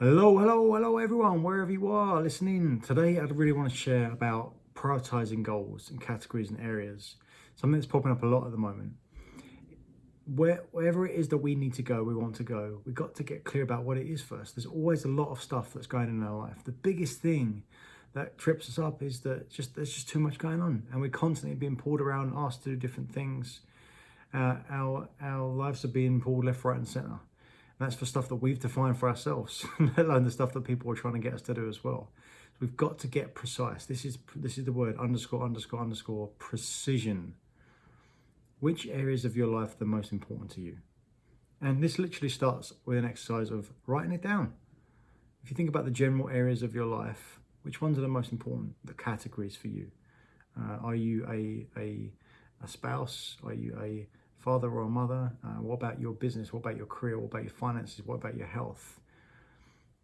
Hello, hello, hello everyone, wherever you are listening. Today I'd really want to share about prioritizing goals and categories and areas. Something that's popping up a lot at the moment. Where, wherever it is that we need to go, we want to go, we've got to get clear about what it is first. There's always a lot of stuff that's going on in our life. The biggest thing that trips us up is that just there's just too much going on and we're constantly being pulled around, asked to do different things. Uh, our, our lives are being pulled left, right and center that's for stuff that we've defined for ourselves, let alone the stuff that people are trying to get us to do as well. So we've got to get precise. This is this is the word underscore underscore underscore precision. Which areas of your life are the most important to you? And this literally starts with an exercise of writing it down. If you think about the general areas of your life, which ones are the most important, the categories for you? Uh, are you a, a, a spouse? Are you a father or mother? Uh, what about your business? What about your career? What about your finances? What about your health?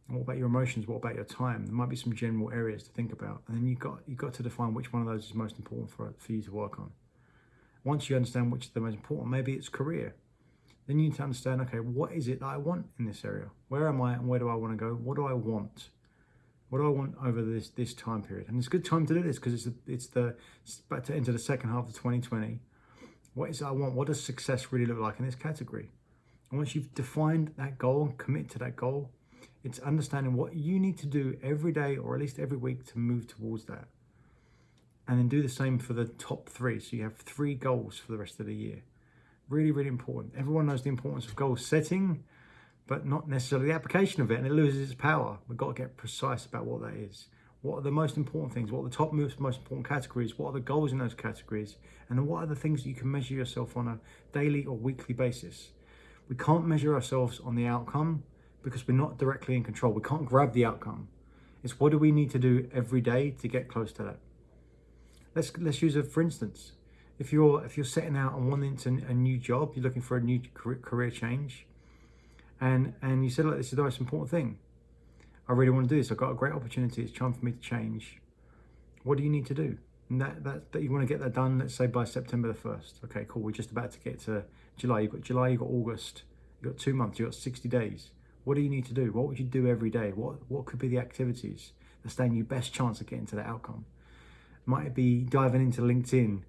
What about your emotions? What about your time? There might be some general areas to think about. And then you've got, you've got to define which one of those is most important for, for you to work on. Once you understand which is the most important, maybe it's career. Then you need to understand, okay, what is it that I want in this area? Where am I and where do I want to go? What do I want? What do I want over this this time period? And it's a good time to do this because it's, it's the it's about to enter the second half of 2020 what is it I want? What does success really look like in this category? And once you've defined that goal and commit to that goal, it's understanding what you need to do every day or at least every week to move towards that. And then do the same for the top three. So you have three goals for the rest of the year. Really, really important. Everyone knows the importance of goal setting, but not necessarily the application of it, and it loses its power. We've got to get precise about what that is. What are the most important things? What are the top most, most important categories? What are the goals in those categories? And what are the things that you can measure yourself on a daily or weekly basis? We can't measure ourselves on the outcome because we're not directly in control. We can't grab the outcome. It's what do we need to do every day to get close to that? Let's let's use it for instance. If you're if you're setting out on wanting to, a new job, you're looking for a new career change, and and you said like this is the most important thing I really want to do this. I've got a great opportunity. It's time for me to change. What do you need to do? And that, that, that you want to get that done, let's say by September the 1st. Okay, cool. We're just about to get to July. You've got July, you've got August, you've got two months, you've got 60 days. What do you need to do? What would you do every day? What, what could be the activities that stand you best chance of getting to that outcome? Might it be diving into LinkedIn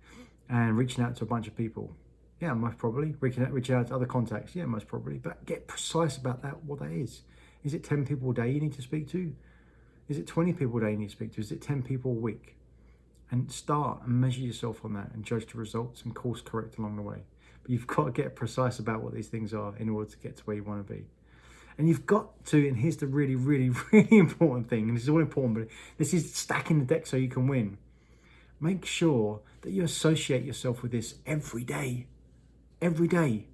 and reaching out to a bunch of people? Yeah, most probably. Reaching out, reaching out to other contacts? Yeah, most probably. But get precise about that, what that is. Is it 10 people a day you need to speak to? Is it 20 people a day you need to speak to? Is it 10 people a week? And start and measure yourself on that and judge the results and course correct along the way. But you've got to get precise about what these things are in order to get to where you want to be. And you've got to, and here's the really, really, really important thing, and this is all important, but this is stacking the deck so you can win. Make sure that you associate yourself with this every day. Every day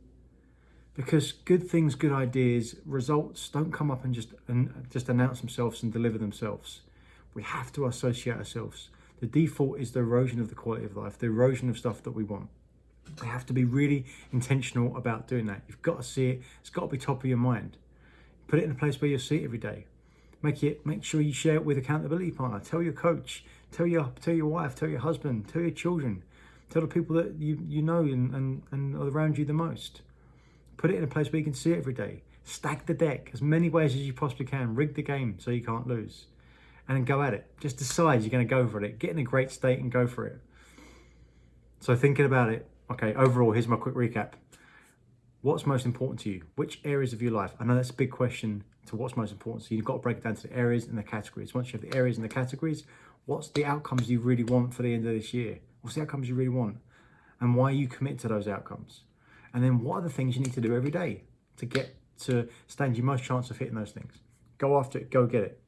because good things, good ideas, results don't come up and just and just announce themselves and deliver themselves. We have to associate ourselves. The default is the erosion of the quality of life, the erosion of stuff that we want. We have to be really intentional about doing that. You've got to see it. It's got to be top of your mind. Put it in a place where you see it every day. Make it. Make sure you share it with accountability partner. Tell your coach. Tell your tell your wife. Tell your husband. Tell your children. Tell the people that you you know and and, and around you the most Put it in a place where you can see it every day. Stack the deck as many ways as you possibly can. Rig the game so you can't lose. And then go at it. Just decide you're going to go for it. Get in a great state and go for it. So thinking about it, okay, overall, here's my quick recap. What's most important to you? Which areas of your life? I know that's a big question to what's most important. So you've got to break it down to the areas and the categories. Once you have the areas and the categories, what's the outcomes you really want for the end of this year? What's the outcomes you really want? And why you commit to those outcomes? And then what are the things you need to do every day to get to stand your most chance of hitting those things? Go after it, go get it.